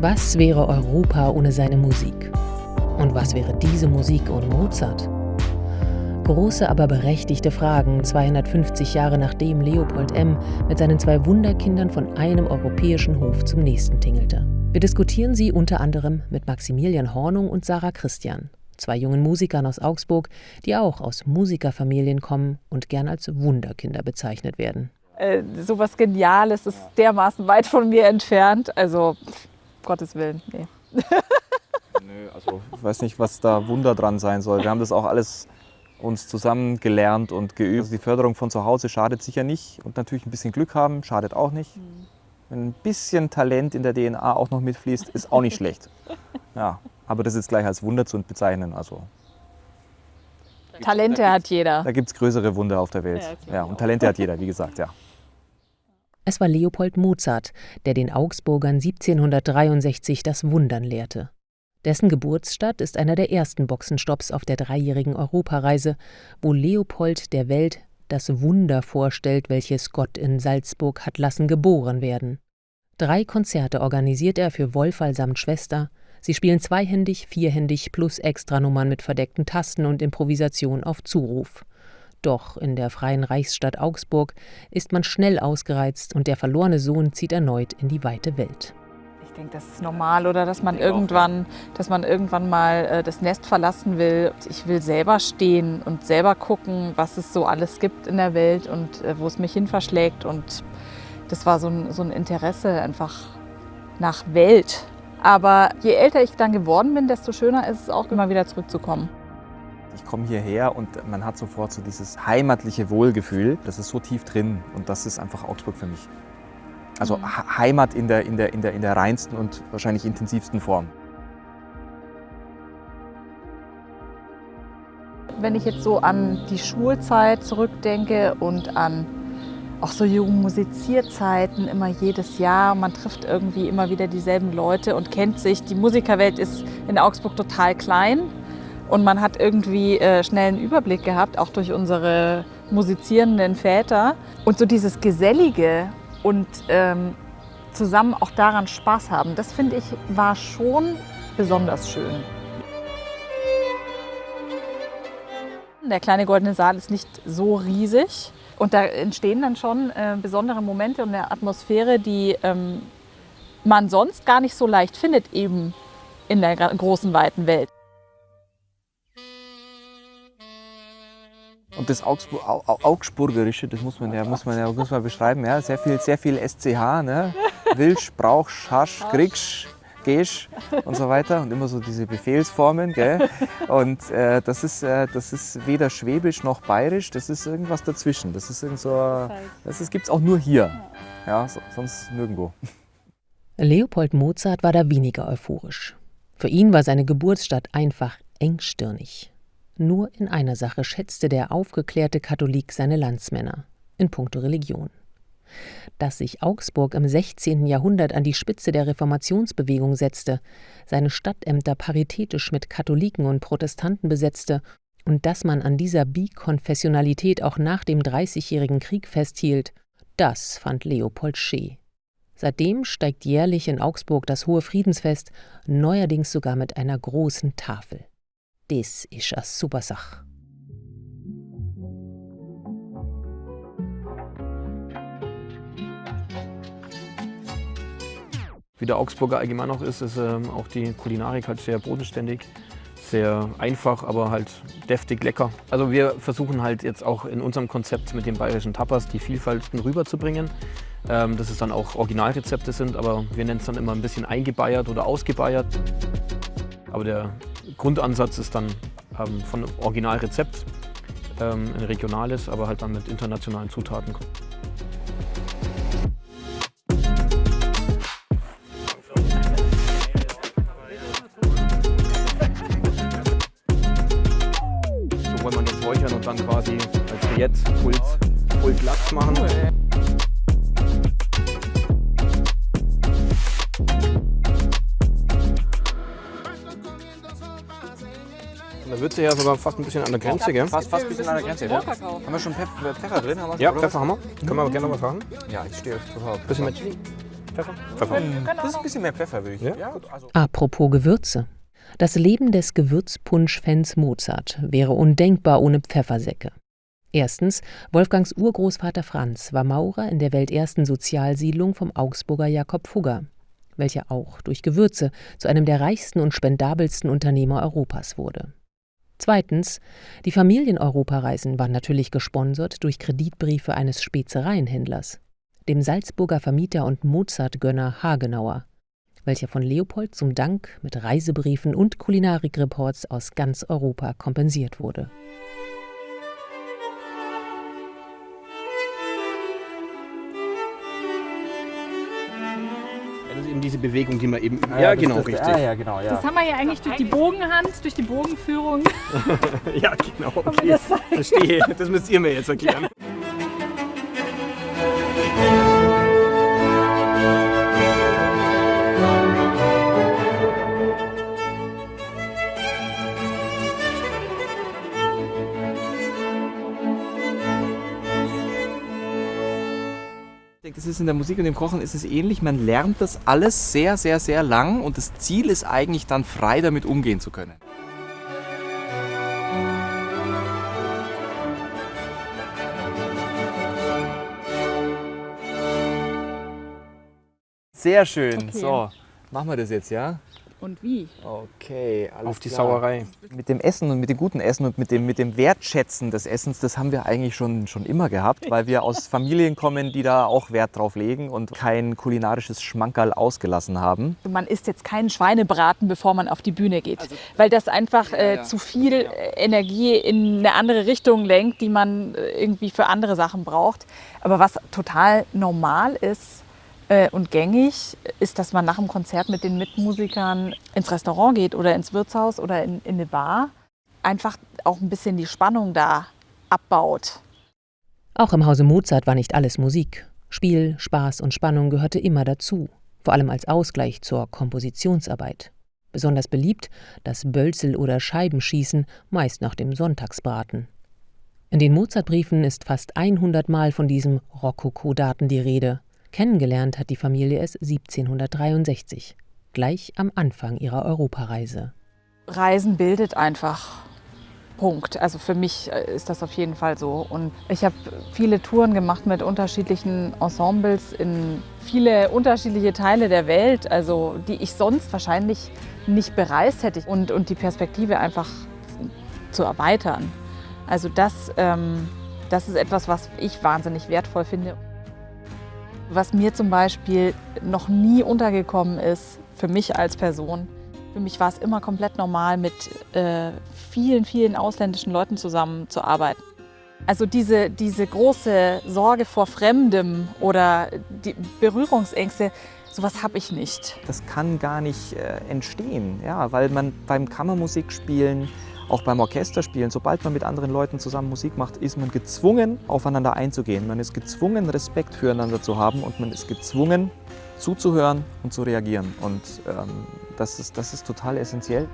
Was wäre Europa ohne seine Musik? Und was wäre diese Musik ohne Mozart? Große, aber berechtigte Fragen, 250 Jahre nachdem Leopold M. mit seinen zwei Wunderkindern von einem europäischen Hof zum nächsten tingelte. Wir diskutieren sie unter anderem mit Maximilian Hornung und Sarah Christian, zwei jungen Musikern aus Augsburg, die auch aus Musikerfamilien kommen und gern als Wunderkinder bezeichnet werden. Äh, sowas Geniales ist dermaßen weit von mir entfernt. Also, Gottes Willen, nee. Nö, also ich weiß nicht, was da Wunder dran sein soll. Wir haben das auch alles uns zusammen gelernt und geübt. Also die Förderung von zu Hause schadet sicher nicht und natürlich ein bisschen Glück haben schadet auch nicht. Mhm. Wenn ein bisschen Talent in der DNA auch noch mitfließt, ist auch nicht schlecht. Ja, aber das ist gleich als Wunder zu bezeichnen. Also Talente hat jeder. Da gibt es größere Wunder auf der Welt. Ja, ja und Talente hat jeder, wie gesagt, ja. Es war Leopold Mozart, der den Augsburgern 1763 das Wundern lehrte. Dessen Geburtsstadt ist einer der ersten Boxenstopps auf der dreijährigen Europareise, wo Leopold der Welt das Wunder vorstellt, welches Gott in Salzburg hat lassen geboren werden. Drei Konzerte organisiert er für Wolfall samt Schwester. Sie spielen zweihändig, vierhändig plus Extranummern mit verdeckten Tasten und Improvisation auf Zuruf. Doch in der freien Reichsstadt Augsburg ist man schnell ausgereizt und der verlorene Sohn zieht erneut in die weite Welt. Ich denke, das ist normal oder dass man irgendwann, dass man irgendwann mal äh, das Nest verlassen will. Ich will selber stehen und selber gucken, was es so alles gibt in der Welt und äh, wo es mich hin verschlägt. Und das war so ein, so ein Interesse einfach nach Welt. Aber je älter ich dann geworden bin, desto schöner ist es auch immer wieder zurückzukommen. Ich komme hierher und man hat sofort so dieses heimatliche Wohlgefühl. Das ist so tief drin und das ist einfach Augsburg für mich. Also mhm. Heimat in der, in, der, in, der, in der reinsten und wahrscheinlich intensivsten Form. Wenn ich jetzt so an die Schulzeit zurückdenke und an auch so Jugendmusizierzeiten, immer jedes Jahr. Man trifft irgendwie immer wieder dieselben Leute und kennt sich. Die Musikerwelt ist in Augsburg total klein. Und man hat irgendwie äh, schnell einen Überblick gehabt, auch durch unsere musizierenden Väter. Und so dieses Gesellige und ähm, zusammen auch daran Spaß haben, das finde ich war schon besonders schön. Der kleine goldene Saal ist nicht so riesig und da entstehen dann schon äh, besondere Momente und eine Atmosphäre, die ähm, man sonst gar nicht so leicht findet, eben in der großen, weiten Welt. Und das Augsburg, Augsburgerische, das muss man ja, muss man ja muss man beschreiben, ja, sehr viel, sehr viel SCH, ne? Wilsch, Brauch, Schasch, Kriegsch, Gesch und so weiter und immer so diese Befehlsformen, gell? Und äh, das ist, äh, das ist weder Schwäbisch noch Bayerisch, das ist irgendwas dazwischen. Das ist irgend so, das gibt es auch nur hier, ja, so, sonst nirgendwo. Leopold Mozart war da weniger euphorisch. Für ihn war seine Geburtsstadt einfach engstirnig. Nur in einer Sache schätzte der aufgeklärte Katholik seine Landsmänner, in puncto Religion. Dass sich Augsburg im 16. Jahrhundert an die Spitze der Reformationsbewegung setzte, seine Stadtämter paritätisch mit Katholiken und Protestanten besetzte und dass man an dieser Bikonfessionalität auch nach dem Dreißigjährigen Krieg festhielt, das fand Leopold Schee. Seitdem steigt jährlich in Augsburg das Hohe Friedensfest, neuerdings sogar mit einer großen Tafel. Das ist eine super Sache. Wie der Augsburger allgemein auch ist, ist ähm, auch die Kulinarik halt sehr bodenständig, sehr einfach, aber halt deftig lecker. Also wir versuchen halt jetzt auch in unserem Konzept mit den bayerischen Tapas die Vielfalten rüberzubringen. Ähm, dass es dann auch Originalrezepte sind, aber wir nennen es dann immer ein bisschen eingebeiert oder ausgebeiert. Aber der Grundansatz ist dann ähm, von Originalrezept, ähm, ein regionales, aber halt dann mit internationalen Zutaten. So wollen wir das räuchern und dann quasi als Rillette Pult, Pult Lachs machen. Da wird sie ja sogar fast ein bisschen an der Grenze, gell? Fast, fast ein bisschen an der Grenze, ja. Haben wir schon Pfeffer drin? Haben ja, Pfeffer haben wir. Können wir aber gerne mal machen. Ja, ich stehe auf Bisschen mit Chili. Pfeffer? Pfeffer. Das ist ein bisschen mehr Pfeffer, würde ich Ja? Ja, also Apropos Gewürze. Das Leben des Gewürzpunsch-Fans Mozart wäre undenkbar ohne Pfeffersäcke. Erstens, Wolfgangs Urgroßvater Franz war Maurer in der weltersten Sozialsiedlung vom Augsburger Jakob Fugger, welcher auch durch Gewürze zu einem der reichsten und spendabelsten Unternehmer Europas wurde. Zweitens, die Familieneuropareisen waren natürlich gesponsert durch Kreditbriefe eines Spezereienhändlers, dem Salzburger Vermieter und Mozart-Gönner Hagenauer, welcher von Leopold zum Dank mit Reisebriefen und Kulinarikreports aus ganz Europa kompensiert wurde. Eben diese Bewegung, die man eben. Ah, Ja, das- genau, das, richtig. Ah, ja, genau, ja. Das haben wir ja eigentlich durch die Bogenhand, durch die Bogenführung. Ja, genau. Okay. das. Verstehe. Das müsst ihr mir jetzt erklären. Das ist in der Musik und im Kochen ist es ähnlich. Man lernt das alles sehr, sehr, sehr lang und das Ziel ist eigentlich dann frei damit umgehen zu können. Sehr schön. Okay. So, machen wir das jetzt, ja? Und wie? Okay, alles Auf die klar. Sauerei. Mit dem Essen und mit dem guten Essen und mit dem, mit dem Wertschätzen des Essens, das haben wir eigentlich schon, schon immer gehabt, weil wir aus Familien kommen, die da auch Wert drauf legen und kein kulinarisches Schmankerl ausgelassen haben. Man isst jetzt keinen Schweinebraten, bevor man auf die Bühne geht, weil das einfach äh, ja. zu viel äh, Energie in eine andere Richtung lenkt, die man äh, irgendwie für andere Sachen braucht. Aber was total normal ist und gängig, ist, dass man nach dem Konzert mit den Mitmusikern ins Restaurant geht oder ins Wirtshaus oder in, in eine Bar. Einfach auch ein bisschen die Spannung da abbaut. Auch im Hause Mozart war nicht alles Musik. Spiel, Spaß und Spannung gehörte immer dazu, vor allem als Ausgleich zur Kompositionsarbeit. Besonders beliebt das Bölzel- oder Scheibenschießen, meist nach dem Sonntagsbraten. In den Mozartbriefen ist fast 100 Mal von diesem Rokoko-Daten die Rede. Kennengelernt hat die Familie es 1763, gleich am Anfang ihrer Europareise. Reisen bildet einfach. Punkt. Also für mich äh, ist das auf jeden Fall so. Und ich habe viele Touren gemacht mit unterschiedlichen Ensembles in viele unterschiedliche Teile der Welt, also die ich sonst wahrscheinlich nicht bereist hätte. Und, und die Perspektive einfach zu erweitern. Also das, ähm, das ist etwas, was ich wahnsinnig wertvoll finde. Was mir zum Beispiel noch nie untergekommen ist, für mich als Person, für mich war es immer komplett normal, mit äh, vielen, vielen ausländischen Leuten zusammenzuarbeiten. Also diese, diese große Sorge vor Fremdem oder die Berührungsängste, sowas habe ich nicht. Das kann gar nicht äh, entstehen, ja, weil man beim Kammermusikspielen, auch beim Orchesterspielen, sobald man mit anderen Leuten zusammen Musik macht, ist man gezwungen, aufeinander einzugehen. Man ist gezwungen, Respekt füreinander zu haben und man ist gezwungen, zuzuhören und zu reagieren. Und ähm, das, ist, das ist total essentiell.